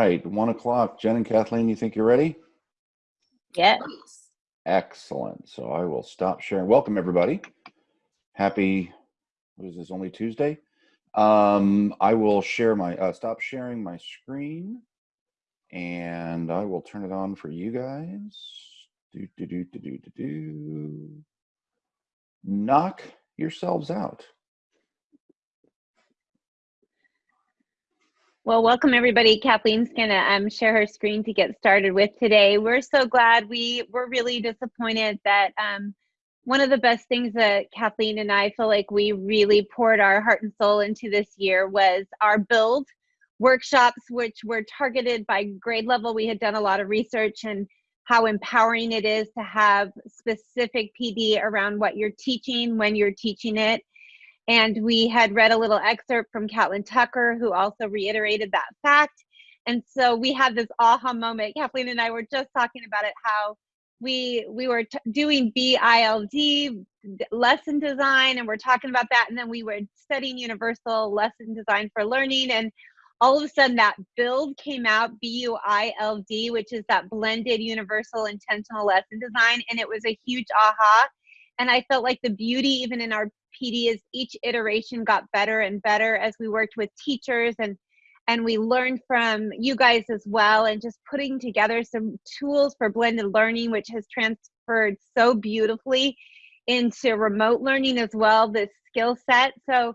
right, one o'clock. Jen and Kathleen, you think you're ready? Yes. Excellent. So I will stop sharing. Welcome, everybody. Happy, what is this, only Tuesday? Um, I will share my, uh, stop sharing my screen and I will turn it on for you guys. Do, do, do, do, do, do, do. Knock yourselves out. Well, welcome everybody. Kathleen's gonna um, share her screen to get started with today. We're so glad. We were really disappointed that um, one of the best things that Kathleen and I feel like we really poured our heart and soul into this year was our build workshops, which were targeted by grade level. We had done a lot of research and how empowering it is to have specific PD around what you're teaching when you're teaching it and we had read a little excerpt from Catlin Tucker, who also reiterated that fact. And so we had this aha moment. Kathleen and I were just talking about it, how we we were doing BILD lesson design, and we're talking about that, and then we were studying universal lesson design for learning, and all of a sudden that build came out b-u-i-l-d which is that blended universal intentional lesson design and it was a huge aha and i felt like the beauty even in our PD is each iteration got better and better as we worked with teachers and and we learned from you guys as well and just putting together some tools for blended learning which has transferred so beautifully into remote learning as well this skill set. So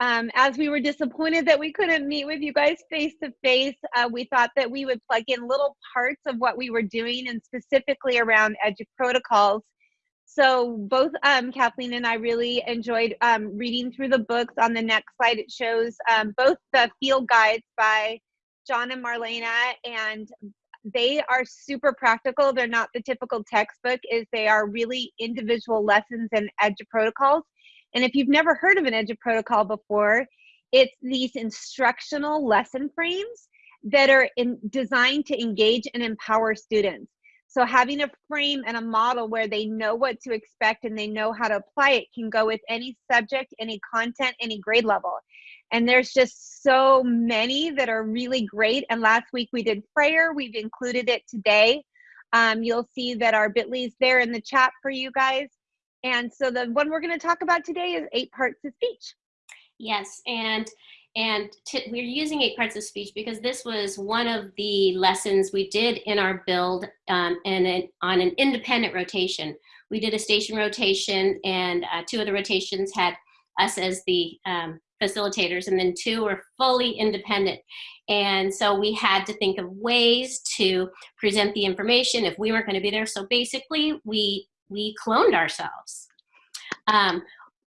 um, as we were disappointed that we couldn't meet with you guys face to face we thought that we would plug in little parts of what we were doing and specifically around edu protocols so both um, Kathleen and I really enjoyed um, reading through the books. On the next slide, it shows um, both the field guides by John and Marlena, and they are super practical. They're not the typical textbook, is they are really individual lessons and edu protocols. And if you've never heard of an edu protocol before, it's these instructional lesson frames that are in, designed to engage and empower students. So having a frame and a model where they know what to expect and they know how to apply it can go with any subject, any content, any grade level. And there's just so many that are really great. And last week we did prayer. We've included it today. Um, you'll see that our bit.ly is there in the chat for you guys. And so the one we're going to talk about today is eight parts of speech. Yes, and and we're using eight parts of speech because this was one of the lessons we did in our build um, and on an independent rotation. We did a station rotation and uh, two of the rotations had us as the um, facilitators and then two were fully independent. And so we had to think of ways to present the information if we weren't gonna be there. So basically we, we cloned ourselves. Um,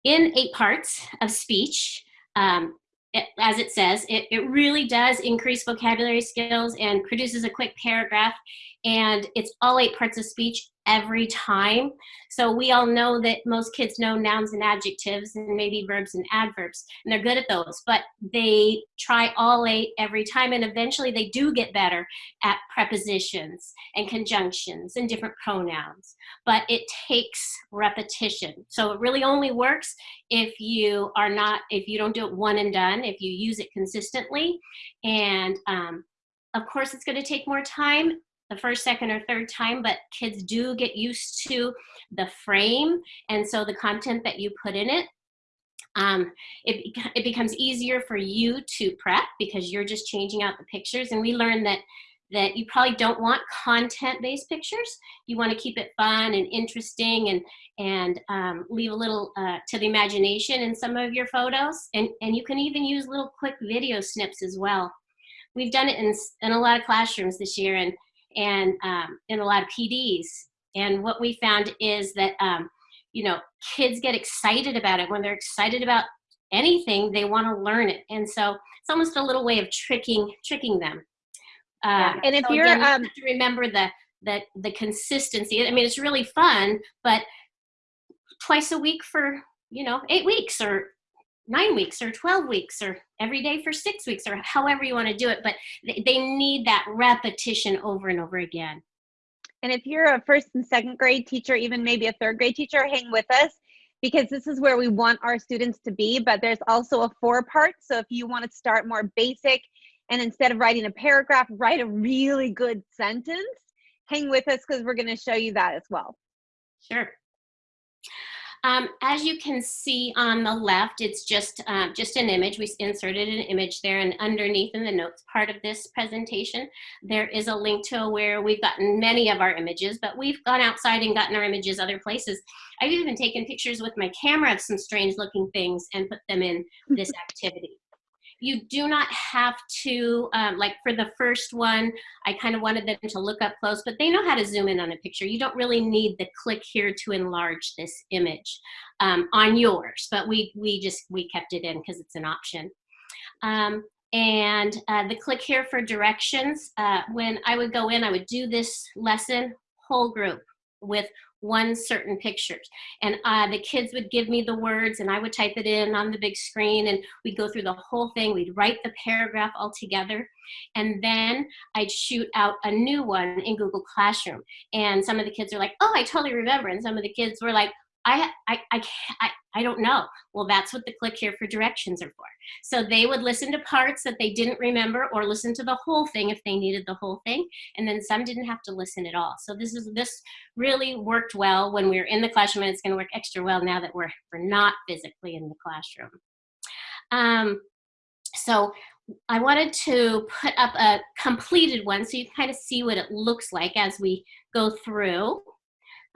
in eight parts of speech, um, it, as it says, it, it really does increase vocabulary skills and produces a quick paragraph. And it's all eight parts of speech every time. So we all know that most kids know nouns and adjectives and maybe verbs and adverbs, and they're good at those, but they try all eight every time, and eventually they do get better at prepositions and conjunctions and different pronouns. But it takes repetition. So it really only works if you are not, if you don't do it one and done, if you use it consistently. And um, of course, it's going to take more time the first, second, or third time, but kids do get used to the frame and so the content that you put in it. Um, it, it becomes easier for you to prep because you're just changing out the pictures and we learned that that you probably don't want content-based pictures. You want to keep it fun and interesting and, and um, leave a little uh, to the imagination in some of your photos. And, and you can even use little quick video snips as well. We've done it in, in a lot of classrooms this year and and um, in a lot of PDs. And what we found is that, um, you know, kids get excited about it. When they're excited about anything, they want to learn it. And so it's almost a little way of tricking tricking them. yeah. Um, and if so you're again, um, you to remember the the the consistency. I mean, it's really fun, but twice a week for you know eight weeks or nine weeks or 12 weeks or every day for six weeks or however you want to do it but they need that repetition over and over again and if you're a first and second grade teacher even maybe a third grade teacher hang with us because this is where we want our students to be but there's also a four part so if you want to start more basic And instead of writing a paragraph, write a really good sentence. Hang with us because we're going to show you that as well. Sure. Um, as you can see on the left, it's just, uh, just an image. We inserted an image there and underneath in the notes part of this presentation, there is a link to where we've gotten many of our images, but we've gone outside and gotten our images other places. I've even taken pictures with my camera of some strange looking things and put them in this activity you do not have to, um, like for the first one, I kind of wanted them to look up close, but they know how to zoom in on a picture. You don't really need the click here to enlarge this image um, on yours, but we, we just, we kept it in because it's an option. Um, and uh, the click here for directions, uh, when I would go in, I would do this lesson, whole group with one certain pictures. And uh, the kids would give me the words and I would type it in on the big screen and we'd go through the whole thing. We'd write the paragraph all together. And then I'd shoot out a new one in Google Classroom. And some of the kids are like, oh, I totally remember. And some of the kids were like, I, I, I, I, I don't know. Well, that's what the click here for directions are for. So they would listen to parts that they didn't remember or listen to the whole thing if they needed the whole thing. And then some didn't have to listen at all. So this is this really worked well when we were in the classroom and it's gonna work extra well now that we're, we're not physically in the classroom. Um, so I wanted to put up a completed one so you kind of see what it looks like as we go through.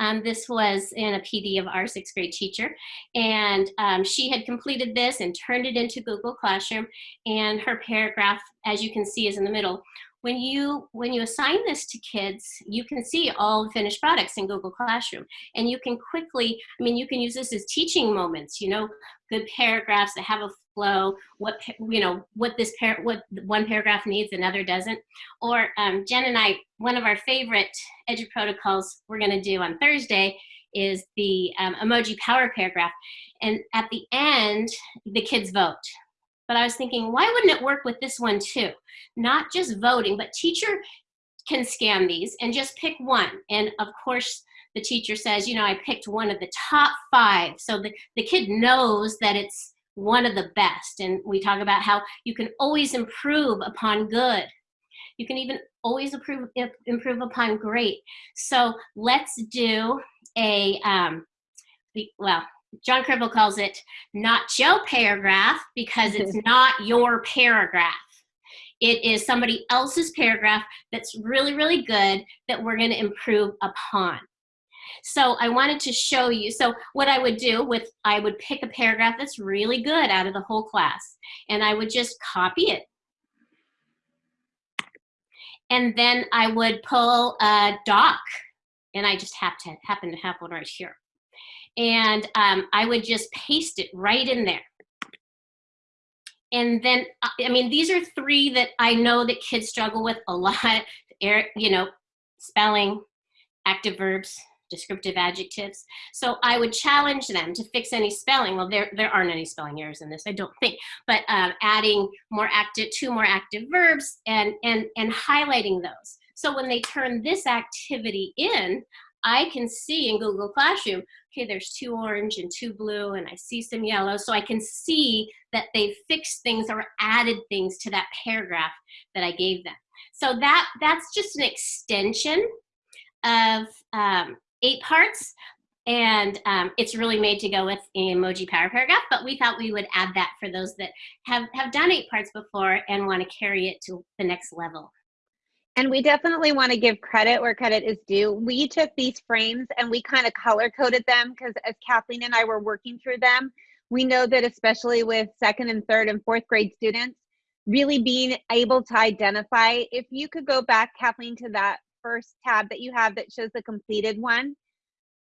Um, this was in a PD of our sixth grade teacher. And um, she had completed this and turned it into Google Classroom. And her paragraph, as you can see, is in the middle. When you, when you assign this to kids, you can see all the finished products in Google Classroom. And you can quickly, I mean, you can use this as teaching moments, you know, good paragraphs that have a flow, what, you know, what this, par what one paragraph needs, another doesn't. Or um, Jen and I, one of our favorite edu protocols we're gonna do on Thursday is the um, emoji power paragraph. And at the end, the kids vote. But I was thinking, why wouldn't it work with this one too? Not just voting, but teacher can scan these and just pick one. And of course, the teacher says, you know, I picked one of the top five. So the, the kid knows that it's one of the best. And we talk about how you can always improve upon good. You can even always improve, improve upon great. So let's do a, um, well, John Corippo calls it not your paragraph because it's not your paragraph. It is somebody else's paragraph that's really, really good that we're going to improve upon. So I wanted to show you, so what I would do with, I would pick a paragraph that's really good out of the whole class, and I would just copy it. And then I would pull a doc, and I just have to, happen to have one right here. And um, I would just paste it right in there. And then, I mean, these are three that I know that kids struggle with a lot, you know, spelling, active verbs, descriptive adjectives. So I would challenge them to fix any spelling. Well, there, there aren't any spelling errors in this, I don't think, but um, adding more active, two more active verbs and, and, and highlighting those. So when they turn this activity in, I can see in Google Classroom, okay, there's two orange and two blue, and I see some yellow. So I can see that they fixed things or added things to that paragraph that I gave them. So that that's just an extension of um, eight parts and um, it's really made to go with emoji power paragraph but we thought we would add that for those that have have done eight parts before and want to carry it to the next level. And we definitely want to give credit where credit is due. We took these frames and we kind of color coded them because as kathleen and i were working through them we know that especially with second and third and fourth grade students really being able to identify if you could go back kathleen to that first tab that you have that shows the completed one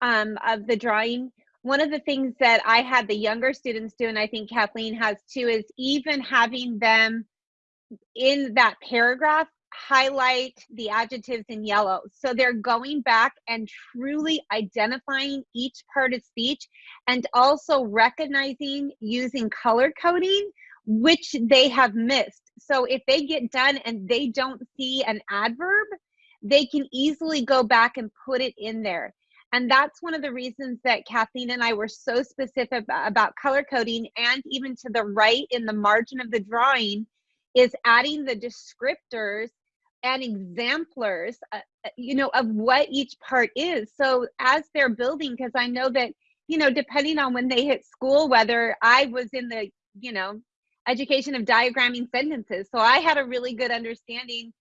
um, of the drawing, one of the things that I had the younger students do, and I think Kathleen has too, is even having them in that paragraph highlight the adjectives in yellow. So they're going back and truly identifying each part of speech and also recognizing using color coding which they have missed. So if they get done and they don't see an adverb, they can easily go back and put it in there. And that's one of the reasons that Kathleen and I were so specific about color coding and even to the right in the margin of the drawing, is adding the descriptors and exemplars, uh, uh, you know, of what each part is. So as they're building, because I know that, you know, depending on when they hit school, whether I was in the, you know, education of diagramming sentences. So I had a really good understanding.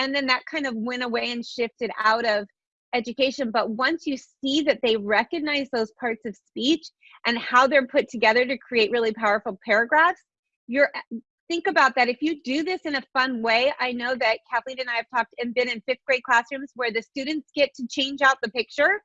And then that kind of went away and shifted out of education. But once you see that they recognize those parts of speech and how they're put together to create really powerful paragraphs, you're think about that. If you do this in a fun way, I know that Kathleen and I have talked and been in fifth grade classrooms where the students get to change out the picture.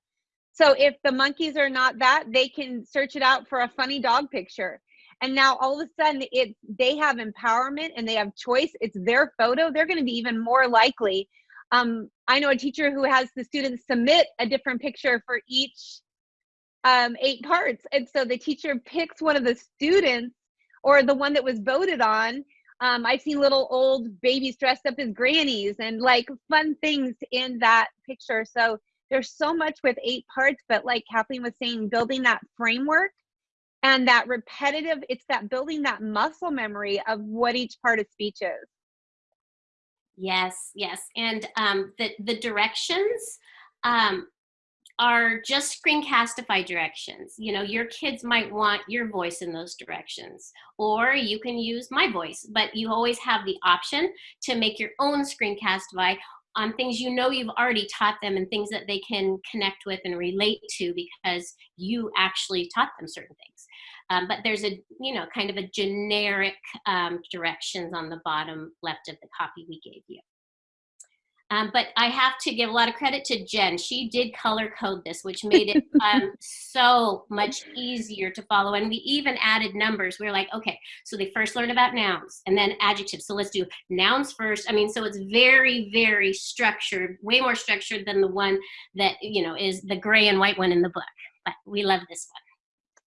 So if the monkeys are not that, they can search it out for a funny dog picture. And now all of a sudden it they have empowerment and they have choice. It's their photo. They're going to be even more likely. Um, I know a teacher who has the students submit a different picture for each um, eight parts. And so the teacher picks one of the students or the one that was voted on. Um, I've seen little old babies dressed up as grannies and like fun things in that picture. So there's so much with eight parts, but like Kathleen was saying, building that framework and that repetitive, it's that building that muscle memory of what each part of speech is. Yes, yes. And um, the, the directions, um, are just screencastify directions. You know, your kids might want your voice in those directions, or you can use my voice, but you always have the option to make your own screencastify on things you know you've already taught them and things that they can connect with and relate to because you actually taught them certain things. Um, but there's a, you know, kind of a generic um, directions on the bottom left of the copy we gave you. Um, but I have to give a lot of credit to Jen. She did color code this, which made it um, so much easier to follow. And we even added numbers. We are like, okay, so they first learn about nouns and then adjectives. So let's do nouns first. I mean, so it's very, very structured, way more structured than the one that, you know, is the gray and white one in the book. But we love this one.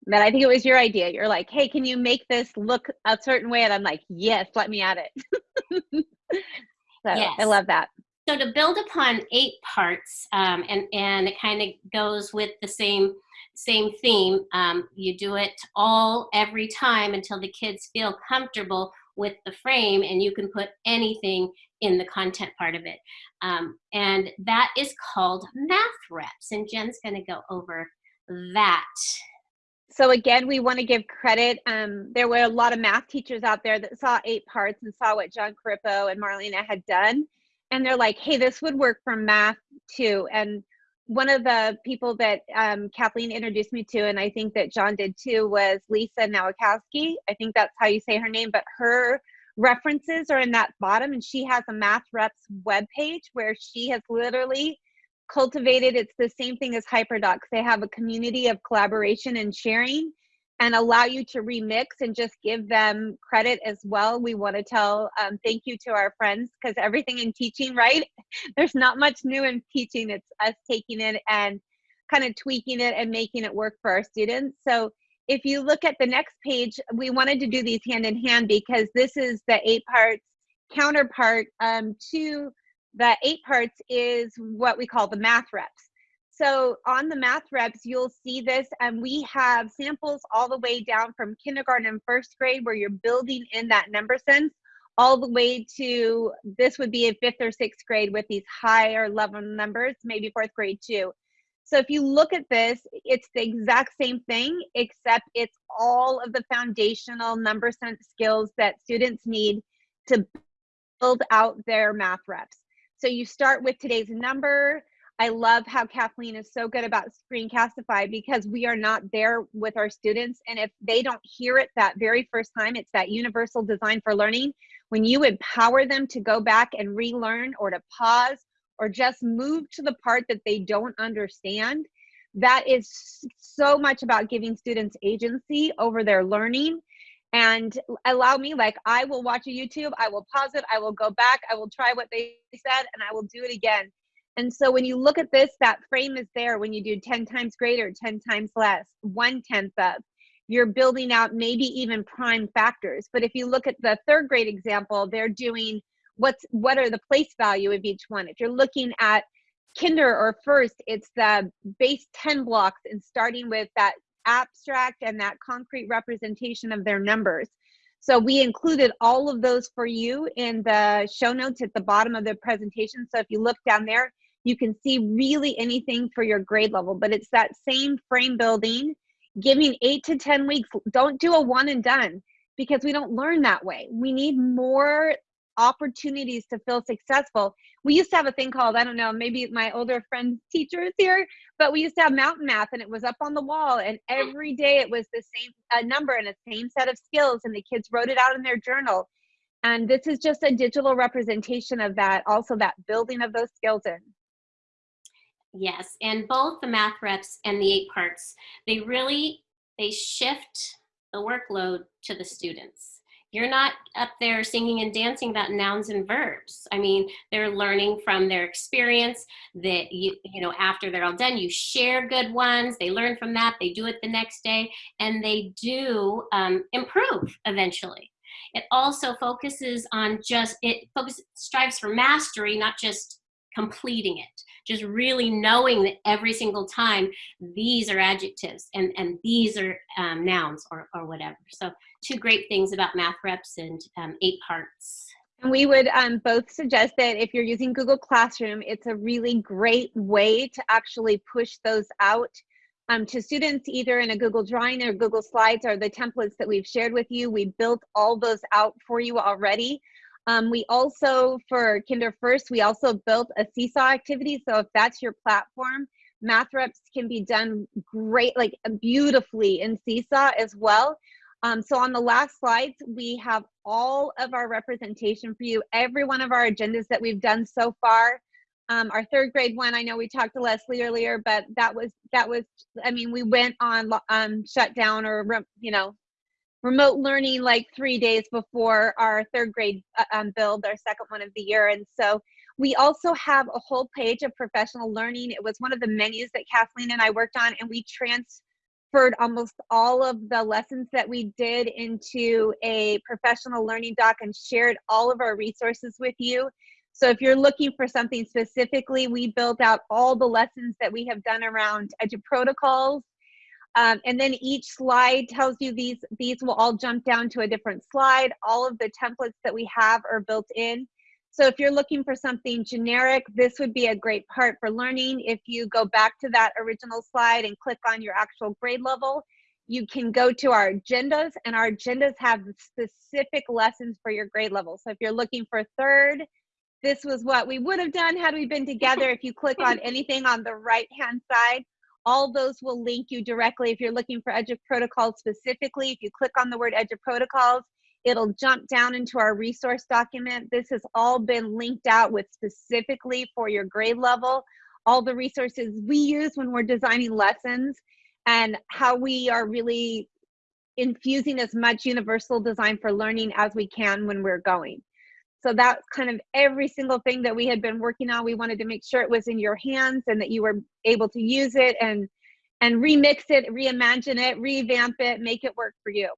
But I think it was your idea. You're like, hey, can you make this look a certain way? And I'm like, yes, let me add it. so yes. I love that. So to build upon eight parts, um, and, and it kind of goes with the same same theme, um, you do it all every time until the kids feel comfortable with the frame and you can put anything in the content part of it. Um, and that is called math reps. And Jen's gonna go over that. So again, we want to give credit. Um, there were a lot of math teachers out there that saw eight parts and saw what John Corippo and Marlena had done and they're like, hey, this would work for math too. And one of the people that um, Kathleen introduced me to, and I think that John did too, was Lisa Nowakowski. I think that's how you say her name, but her references are in that bottom, and she has a Math Reps webpage where she has literally cultivated. It's the same thing as HyperDocs. They have a community of collaboration and sharing and allow you to remix and just give them credit as well. We want to tell um, thank you to our friends because everything in teaching, right? There's not much new in teaching. It's us taking it and kind of tweaking it and making it work for our students. So if you look at the next page, we wanted to do these hand in hand because this is the eight parts counterpart um, to the eight parts is what we call the math reps. So on the math reps, you'll see this, and we have samples all the way down from kindergarten and first grade where you're building in that number sense, all the way to this would be in fifth or sixth grade with these higher level numbers, maybe fourth grade too. So if you look at this, it's the exact same thing, except it's all of the foundational number sense skills that students need to build out their math reps. So you start with today's number, I love how Kathleen is so good about Screencastify because we are not there with our students. And if they don't hear it that very first time, it's that universal design for learning. When you empower them to go back and relearn or to pause or just move to the part that they don't understand, that is so much about giving students agency over their learning and allow me like i will watch a youtube i will pause it i will go back i will try what they said and i will do it again and so when you look at this, that frame is there when you do 10 times greater, 10 times less, one tenth of. You're building out maybe even prime factors. But if you look at the third grade example, they're doing what's what are the place value of each one. If you're looking at kinder or first, it's the base 10 blocks and starting with that abstract and that concrete representation of their numbers. So we included all of those for you in the show notes at the bottom of the presentation. So if you look down there, you can see really anything for your grade level, but it's that same frame building, giving eight to 10 weeks. Don't do a one and done because we don't learn that way. We need more opportunities to feel successful. We used to have a thing called, I don't know, maybe my older friend's teacher is here, but we used to have mountain math and it was up on the wall and every day it was the same uh, number and a same set of skills and the kids wrote it out in their journal. And this is just a digital representation of that, also that building of those skills in. Yes, and both the math reps and the eight parts, they really, they shift the workload to the students. You're not up there singing and dancing about nouns and verbs. I mean, they're learning from their experience that you, you know, after they're all done, you share good ones, they learn from that, they do it the next day, and they do um, improve eventually. It also focuses on just, it focus, strives for mastery, not just completing it just really knowing that every single time these are adjectives and and these are um, nouns or, or whatever so two great things about math reps and um, eight parts and we would um, both suggest that if you're using Google Classroom, it's a really great way to actually push those out um, to students either in a Google Drawing or Google Slides or the templates that we've shared with you. We built all those out for you already. Um, we also, for Kinder First, we also built a seesaw activity. So if that's your platform, math reps can be done great, like beautifully in seesaw as well. Um, so on the last slides, we have all of our representation for you, every one of our agendas that we've done so far. Um, our third grade one, I know we talked to Leslie earlier, but that was, that was, I mean, we went on um, shutdown or, you know, remote learning like three days before our third grade uh, um, build, our second one of the year. And so we also have a whole page of professional learning. It was one of the menus that Kathleen and I worked on, and we transferred almost all of the lessons that we did into a professional learning doc and shared all of our resources with you. So if you're looking for something specifically, we built out all the lessons that we have done around edu protocols, um, and then each slide tells you these, these will all jump down to a different slide. All of the templates that we have are built in. So if you're looking for something generic, this would be a great part for learning. If you go back to that original slide and click on your actual grade level, you can go to our agendas and our agendas have specific lessons for your grade level. So if you're looking for third, this was what we would have done had we been together. If you click on anything on the right hand side, all those will link you directly if you're looking for Edu Protocols specifically. If you click on the word Edu Protocols, it'll jump down into our resource document. This has all been linked out with specifically for your grade level, all the resources we use when we're designing lessons and how we are really infusing as much universal design for learning as we can when we're going. So that's kind of every single thing that we had been working on. We wanted to make sure it was in your hands and that you were able to use it and and remix it, reimagine it, revamp it, make it work for you.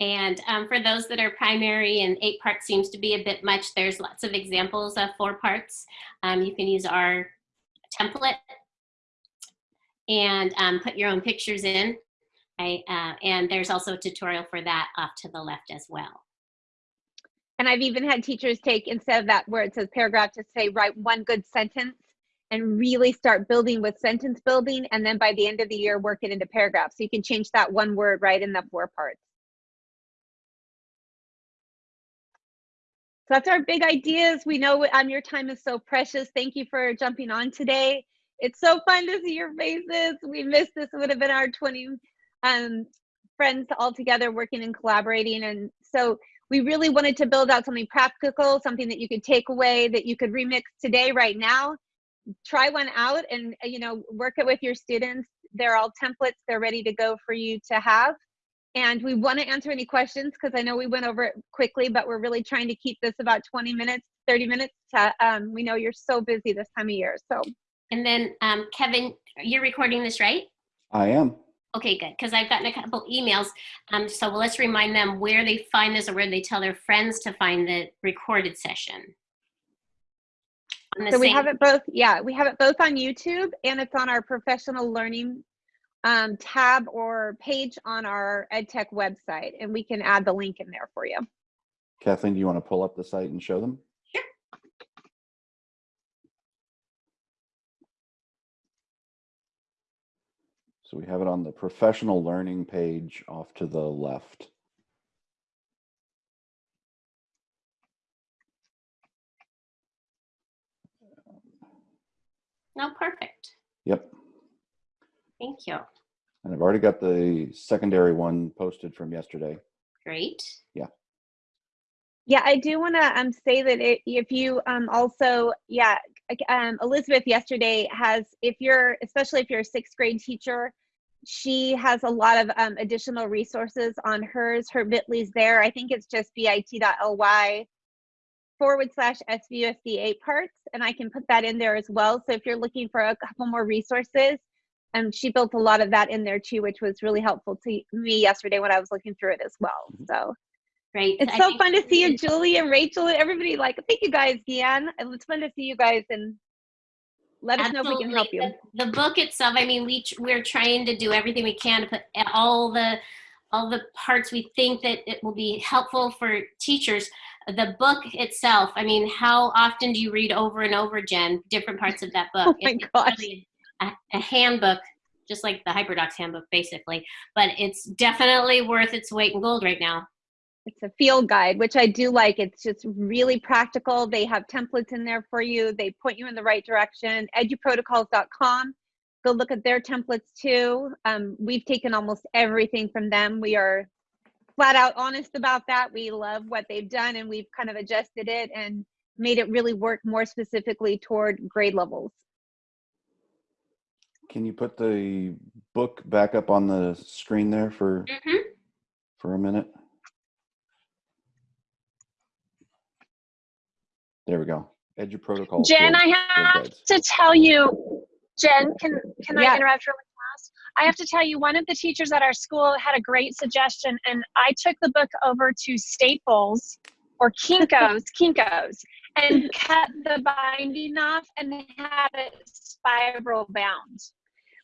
And um, for those that are primary and eight parts seems to be a bit much, there's lots of examples of four parts. Um, you can use our template and um, put your own pictures in. I, uh, and there's also a tutorial for that off to the left as well. And I've even had teachers take, instead of that where it says paragraph, to say write one good sentence and really start building with sentence building. And then by the end of the year, work it into paragraphs. So you can change that one word right in the four parts. So that's our big ideas. We know um, your time is so precious. Thank you for jumping on today. It's so fun to see your faces. We missed this. It would have been our 20 um, friends all together working and collaborating. And so we really wanted to build out something practical, something that you could take away, that you could remix today, right now. Try one out and you know work it with your students. They're all templates. They're ready to go for you to have. And we want to answer any questions because I know we went over it quickly, but we're really trying to keep this about 20 minutes, 30 minutes. To, um, we know you're so busy this time of year. So. And then um, Kevin, you're recording this, right? I am. Okay, good, because I've gotten a couple emails. Um, so well, let's remind them where they find this or where they tell their friends to find the recorded session. So we have it both, yeah, we have it both on YouTube and it's on our professional learning um, tab or page on our EdTech website, and we can add the link in there for you. Kathleen, do you want to pull up the site and show them? Sure. So we have it on the professional learning page off to the left. No, perfect. Yep. Thank you. And I've already got the secondary one posted from yesterday. Great. Yeah, Yeah, I do want to um, say that it, if you um, also, yeah, um, Elizabeth yesterday has, if you're, especially if you're a sixth grade teacher, she has a lot of um, additional resources on hers. Her Bitly's there. I think it's just bit.ly forward slash SVUSD8 parts, and I can put that in there as well. So if you're looking for a couple more resources, um, she built a lot of that in there too, which was really helpful to me yesterday when I was looking through it as well. So Great. it's I so fun to see you, Julie and Rachel and everybody. Like, thank you guys, Deanne. It's fun to see you guys and let us know if we can help you. The, the book itself, I mean, we we're trying to do everything we can to put all the all the parts we think that it will be helpful for teachers. The book itself, I mean, how often do you read over and over, Jen, different parts of that book? Oh my It- it's gosh. really a, a handbook, just like the HyperDocs handbook, basically. But it's definitely worth its weight in gold right now. It's a field guide, which I do like. It's just really practical. They have templates in there for you. They point you in the right direction. Eduprotocols.com. Go look at their templates too. Um, we've taken almost everything from them. We are flat out honest about that. We love what they've done and we've kind of adjusted it and made it really work more specifically toward grade levels. Can you put the book back up on the screen there for, hmm for a minute? There we go. Edu Protocol. Jen, I have to tell you, Jen, can can Yeah. I interrupt really fast? I have to tell you, one of the teachers at our school had a great suggestion, and I took the book over to Staples or Kinko's, Kinko's, and cut the binding off and had it spiral bound.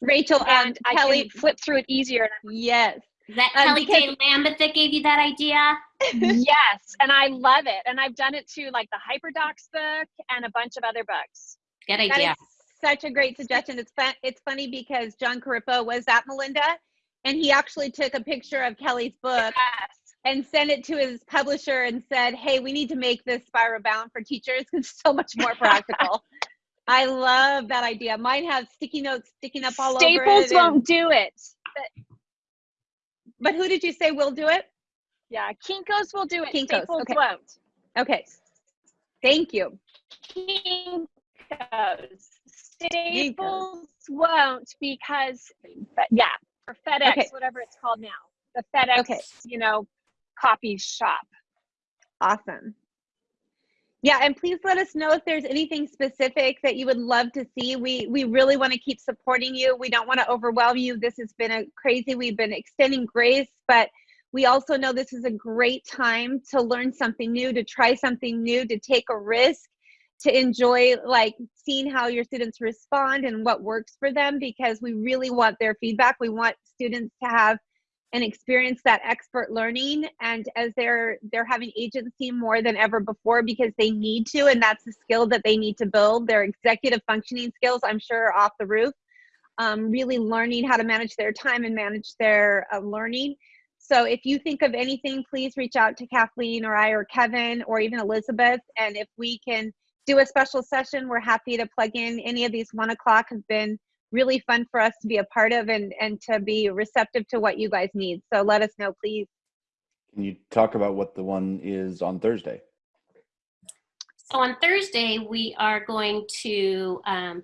Rachel And I Kelly, can flip through it easier. yes. Is that Um, Kelly because- J. Lambeth that gave you that idea? yes, and I love it. And I've done it to like the HyperDocs book and a bunch of other books. Good idea. is such a great suggestion. It's fun. It's funny because John Corippo was at Melinda, and he actually took a picture of Kelly's book Yes. And sent it to his publisher and said, "Hey, we need to make this spiral bound for teachers because it's so much more practical." I love that idea. Mine has sticky notes sticking up all over Staples it. and- won't do it. but who did you say will do it? Yeah, Kinko's will do it. Kinko's, Staples okay. won't. Okay. Thank you. Kinko's. Staples won't because, but yeah, or FedEx, Okay. whatever it's called now, the FedEx, Okay. you know, copy shop. Awesome. Yeah, and please let us know if there's anything specific that you would love to see. We we really want to keep supporting you. We don't want to overwhelm you. This has been a crazy. We've been extending grace, but we also know this is a great time to learn something new, to try something new, to take a risk, to enjoy like seeing how your students respond and what works for them because we really want their feedback. We want students to have and experience that expert learning and as they're they're having agency more than ever before because they need to and that's the skill that they need to build. Their executive functioning skills i'm sure off the roof. Um, really learning how to manage their time and manage their uh, learning. So if you think of anything please reach out to kathleen or i or kevin or even elizabeth. And if we can do a special session we're happy to plug in. Any of these one o'clock have been really fun for us to be a part of and and to be receptive to what you guys need so let us know please Can you talk about what the one is on Thursday? So on Thursday, we are going to um,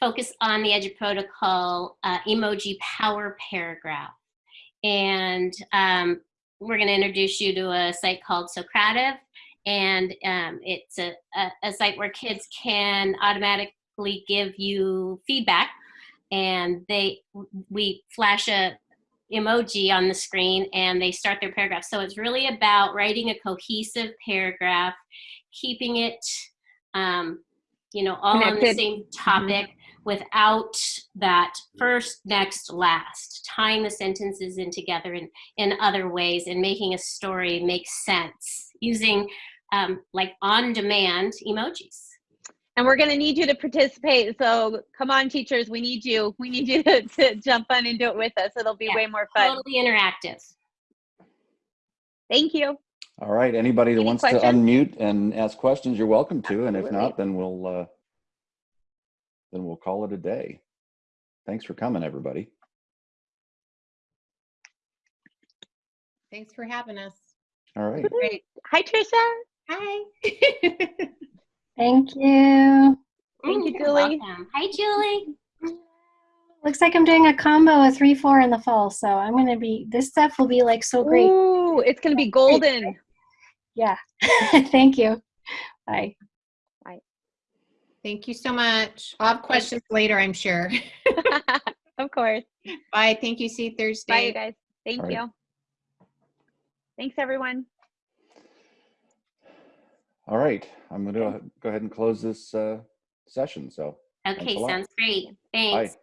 focus on the Edu Protocol uh, emoji power paragraph. And um, we're going to introduce you to a site called Socrative. And um, it's a, a, a site where kids can automatically give you feedback. And they we flash a emoji on the screen and they start their paragraph. So it's really about writing a cohesive paragraph keeping it, um, you know, all on the same topic. without that first, next, last, tying the sentences in together in, in other ways and making a story make sense using um, like on-demand emojis. And we're going to need you to participate. So come on, teachers, we need you. We need you to, to jump on and do it with us. It'll be Yeah, way more fun. Totally interactive. Thank you. All right, anybody that Any wants questions? to unmute and ask questions, you're welcome to, and if not, then we'll, uh, then we'll call it a day. Thanks for coming, everybody. Thanks for having us. All right. Great. Hi, Trisha. Hi. Thank you. Thank you, You're Julie. welcome. Hi, Julie. Looks like I'm doing a combo of three, four in the fall. So I'm going to be, this stuff will be like so great. Ooh, it's going to be golden. Yeah. Thank you. Bye. Bye. Thank you so much. I'll have questions later, I'm sure. of course. Bye. Thank you. See you Thursday. Bye, you guys. Thank All right. you. Thanks, everyone. All right, I'm gonna go ahead and close this, uh, session, so. Okay, sounds great. Bye. Thanks.